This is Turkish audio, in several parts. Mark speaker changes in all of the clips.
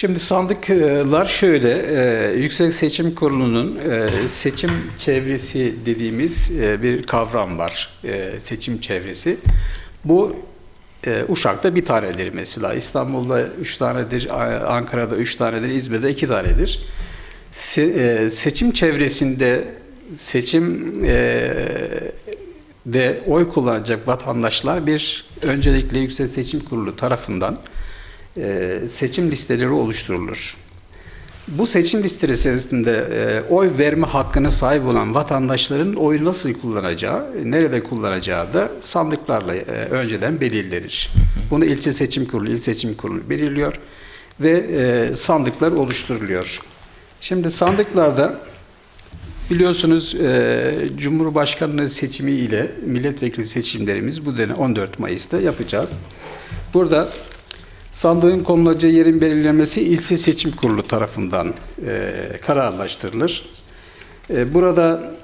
Speaker 1: Şimdi sandıklar şöyle, e, Yüksek Seçim Kurulu'nun e, seçim çevresi dediğimiz e, bir kavram var. E, seçim çevresi. Bu e, Uşak'ta bir tanedir mesela. İstanbul'da üç tanedir, Ankara'da üç tanedir, İzmir'de iki tanedir. Se- e, seçim çevresinde seçim e, de oy kullanacak vatandaşlar bir öncelikle Yüksek Seçim Kurulu tarafından e, seçim listeleri oluşturulur. Bu seçim listesinde e, oy verme hakkına sahip olan vatandaşların oyu nasıl kullanacağı, nerede kullanacağı da sandıklarla e, önceden belirlenir. Bunu ilçe seçim kurulu, il seçim kurulu belirliyor ve e, sandıklar oluşturuluyor. Şimdi sandıklarda biliyorsunuz Cumhurbaşkanlığı seçimi ile milletvekili seçimlerimiz bu dönem 14 Mayıs'ta yapacağız. Burada Sandığın konulacağı yerin belirlenmesi ilçe seçim kurulu tarafından e, kararlaştırılır. E, burada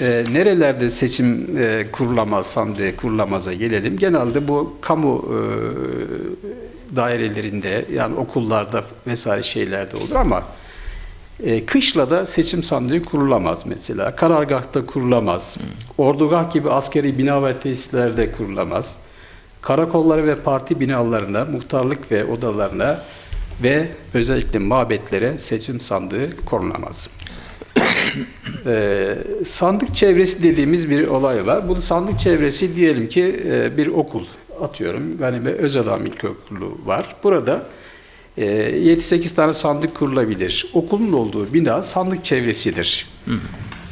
Speaker 1: e, nerelerde seçim e, kurulamaz, sandığı kurulamaza gelelim. Genelde bu kamu e, dairelerinde yani okullarda vesaire şeylerde olur ama e, kışla da seçim sandığı kurulamaz mesela. Karargahta kurulamaz. Ordugah gibi askeri bina ve tesislerde kurulamaz. Karakolları ve parti binalarına, muhtarlık ve odalarına ve özellikle mabetlere seçim sandığı konulamaz. Ee, sandık çevresi dediğimiz bir olay var. Bu sandık çevresi diyelim ki e, bir okul atıyorum. Ganime Özadam İlkokulu var. Burada e, 7-8 tane sandık kurulabilir. Okulun olduğu bina sandık çevresidir.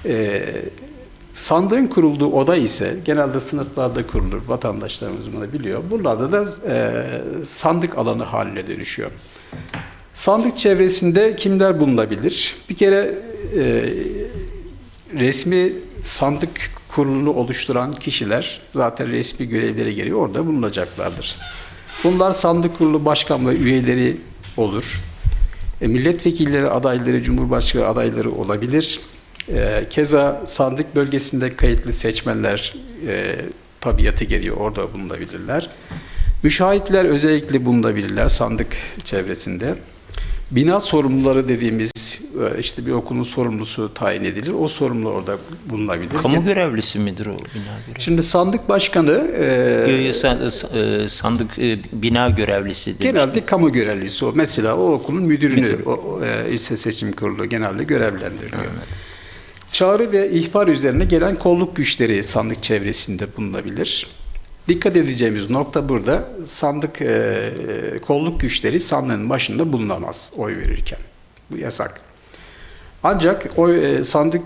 Speaker 1: E, Sandığın kurulduğu oda ise genelde sınıflarda kurulur. Vatandaşlarımız bunu biliyor. Buralarda da e, sandık alanı haline dönüşüyor. Sandık çevresinde kimler bulunabilir? Bir kere e, resmi sandık kurulunu oluşturan kişiler zaten resmi görevlere geliyor orada bulunacaklardır. Bunlar sandık kurulu başkan ve üyeleri olur. E, milletvekilleri adayları, cumhurbaşkanı adayları olabilir. E, keza sandık bölgesinde kayıtlı seçmenler e, tabiatı geliyor orada bulunabilirler. Müşahitler özellikle bulunabilirler sandık çevresinde. Bina sorumluları dediğimiz e, işte bir okulun sorumlusu tayin edilir. O sorumlu orada bulunabilir.
Speaker 2: Kamu görevlisi midir o bina görevlisi?
Speaker 1: Şimdi sandık başkanı e,
Speaker 2: Yo, yo, san- e, sandık e, bina görevlisi demiştim.
Speaker 1: genelde kamu görevlisi o. Mesela o okulun müdürünü o, o, e, ilçe seçim kurulu genelde görevlendiriliyor. Çağrı ve ihbar üzerine gelen kolluk güçleri sandık çevresinde bulunabilir. Dikkat edeceğimiz nokta burada sandık e, kolluk güçleri sandığın başında bulunamaz oy verirken. Bu yasak. Ancak oy e, sandık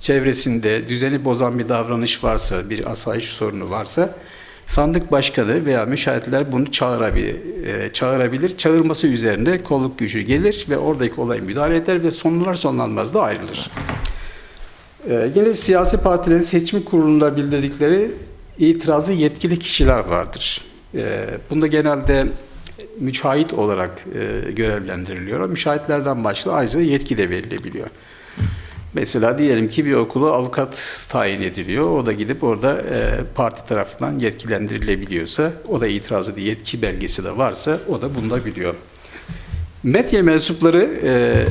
Speaker 1: çevresinde düzeni bozan bir davranış varsa, bir asayiş sorunu varsa sandık başkanı veya müşahitler bunu çağırabilir. E, çağırabilir. Çağırması üzerine kolluk gücü gelir ve oradaki olay müdahale eder ve sonlar sonlanmaz da ayrılır. Ee, Yine siyasi partilerin seçim kurulunda bildirdikleri itirazı yetkili kişiler vardır. Ee, Bunda genelde müşahit olarak e, görevlendiriliyor. Müşahitlerden başka ayrıca yetki de verilebiliyor. Mesela diyelim ki bir okula avukat tayin ediliyor. O da gidip orada e, parti tarafından yetkilendirilebiliyorsa, o da itirazı diye yetki belgesi de varsa o da bulunabiliyor. Medya mensupları e,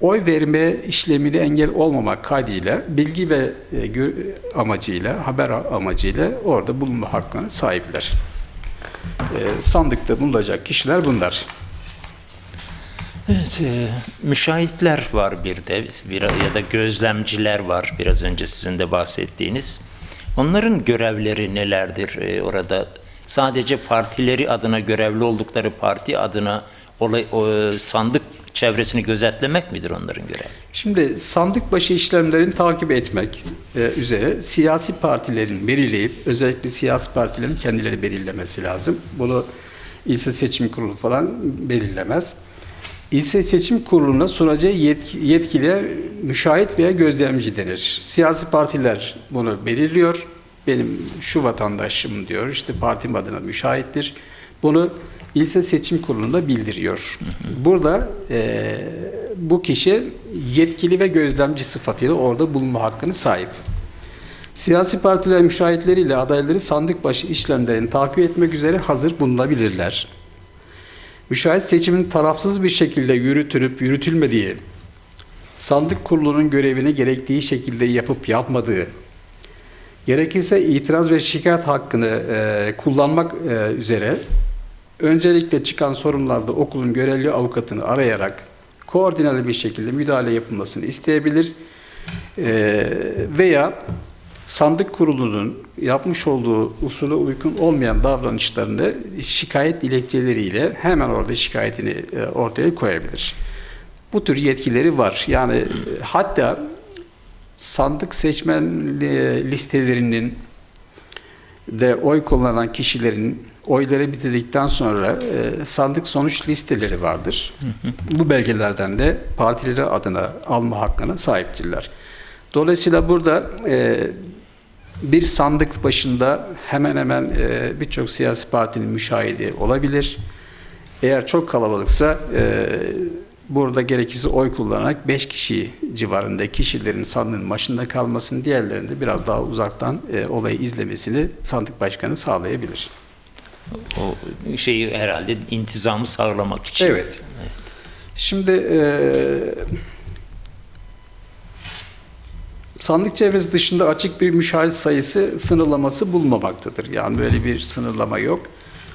Speaker 1: oy verme işlemini engel olmamak kaydıyla bilgi ve e, amacıyla, haber amacıyla orada bulunma hakkına sahipler. E, sandıkta bulunacak kişiler bunlar.
Speaker 2: Evet, e, müşahitler var bir de bir, ya da gözlemciler var biraz önce sizin de bahsettiğiniz. Onların görevleri nelerdir e, orada? Sadece partileri adına görevli oldukları parti adına olay, o, sandık çevresini gözetlemek midir onların görevi?
Speaker 1: Şimdi sandık başı işlemlerini takip etmek e, üzere siyasi partilerin belirleyip özellikle siyasi partilerin kendileri belirlemesi lazım. Bunu ilçe seçim kurulu falan belirlemez. İlçe seçim kuruluna sunacağı yetki, yetkiliye müşahit veya gözlemci denir. Siyasi partiler bunu belirliyor. Benim şu vatandaşım diyor, işte partim adına müşahittir. Bunu ilçe seçim kurulunda bildiriyor. Burada e, bu kişi yetkili ve gözlemci sıfatıyla orada bulunma hakkını sahip. Siyasi partiler müşahitleriyle adayları sandık başı işlemlerini takip etmek üzere hazır bulunabilirler. Müşahit seçimin tarafsız bir şekilde yürütülüp yürütülmediği, sandık kurulunun görevini gerektiği şekilde yapıp yapmadığı, gerekirse itiraz ve şikayet hakkını e, kullanmak e, üzere öncelikle çıkan sorunlarda okulun görevli avukatını arayarak koordineli bir şekilde müdahale yapılmasını isteyebilir veya sandık kurulunun yapmış olduğu usule uygun olmayan davranışlarını şikayet dilekçeleriyle hemen orada şikayetini ortaya koyabilir. Bu tür yetkileri var. Yani hatta sandık seçmen listelerinin de oy kullanan kişilerin oyları bitirdikten sonra e, sandık sonuç listeleri vardır. Bu belgelerden de partileri adına alma hakkına sahiptirler. Dolayısıyla burada e, bir sandık başında hemen hemen e, birçok siyasi partinin müşahidi olabilir. Eğer çok kalabalıksa e, burada gerekirse oy kullanarak 5 kişi civarında kişilerin sandığın başında kalmasını diğerlerinde biraz daha uzaktan e, olayı izlemesini sandık başkanı sağlayabilir.
Speaker 2: O şeyi herhalde intizamı sağlamak için.
Speaker 1: Evet. Şimdi e, sandık çevresi dışında açık bir müşahit sayısı sınırlaması bulunmamaktadır. Yani böyle bir sınırlama yok.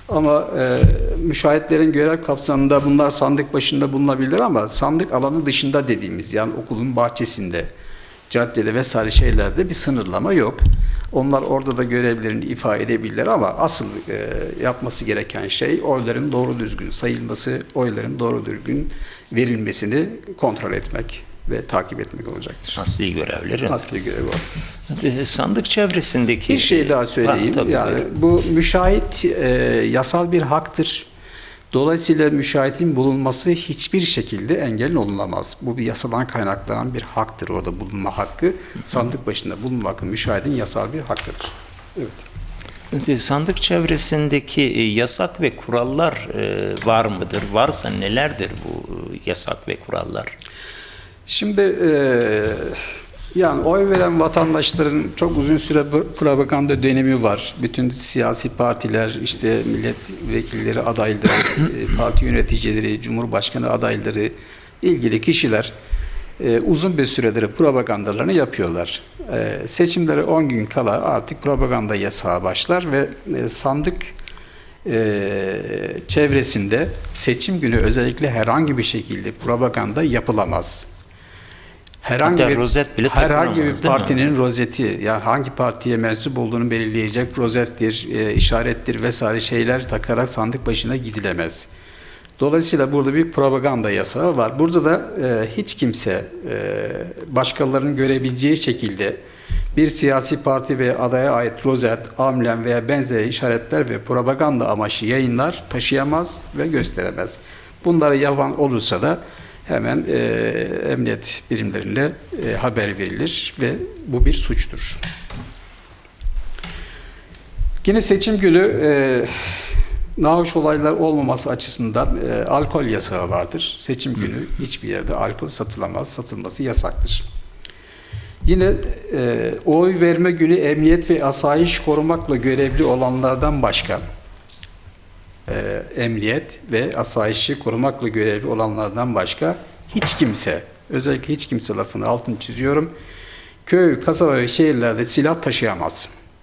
Speaker 1: Ama e, müşahitlerin görev kapsamında bunlar sandık başında bulunabilir ama sandık alanı dışında dediğimiz yani okulun bahçesinde, caddede vesaire şeylerde bir sınırlama yok. Onlar orada da görevlerini ifade edebilirler ama asıl e, yapması gereken şey oyların doğru düzgün sayılması, oyların doğru düzgün verilmesini kontrol etmek ve takip etmek olacaktır.
Speaker 2: Asli görevleri.
Speaker 1: Asli görevi o.
Speaker 2: E, Sandık çevresindeki...
Speaker 1: Bir şey daha söyleyeyim.
Speaker 2: Ha,
Speaker 1: yani
Speaker 2: buyurun.
Speaker 1: bu müşahit e, yasal bir haktır. Dolayısıyla müşahitin bulunması hiçbir şekilde engel olulamaz. Bu bir yasadan kaynaklanan bir haktır orada bulunma hakkı. Sandık başında bulunma hakkı müşahidin yasal bir hakkıdır. Evet.
Speaker 2: Sandık çevresindeki e, yasak ve kurallar e, var mıdır? Varsa nelerdir bu e, yasak ve kurallar?
Speaker 1: Şimdi e, yani oy veren vatandaşların çok uzun süre pro- propaganda dönemi var. Bütün siyasi partiler, işte milletvekilleri adayları, e, parti yöneticileri, cumhurbaşkanı adayları, ilgili kişiler e, uzun bir süredir propagandalarını yapıyorlar. E, seçimlere 10 gün kala artık propaganda yasağı başlar ve e, sandık çevresinde seçim günü özellikle herhangi bir şekilde propaganda yapılamaz. Herhangi
Speaker 2: Hatta
Speaker 1: bir
Speaker 2: rozet bile
Speaker 1: herhangi bir partinin rozeti yani hangi partiye mensup olduğunu belirleyecek rozettir, e, işarettir vesaire şeyler takarak sandık başına gidilemez. Dolayısıyla burada bir propaganda yasağı var. Burada da e, hiç kimse e, başkalarının görebileceği şekilde bir siyasi parti ve adaya ait rozet, amblem veya benzeri işaretler ve propaganda amaçlı yayınlar taşıyamaz ve gösteremez. Bunları yapan olursa da hemen e, emniyet birimlerine e, haber verilir ve bu bir suçtur. Yine seçim günü e, nahoş olaylar olmaması açısından e, alkol yasağı vardır. Seçim günü hiçbir yerde alkol satılamaz, satılması yasaktır. Yine e, oy verme günü emniyet ve asayiş korumakla görevli olanlardan başka e, emniyet ve asayişi korumakla görevli olanlardan başka hiç kimse, özellikle hiç kimse lafını altını çiziyorum, köy, kasaba ve şehirlerde silah taşıyamaz.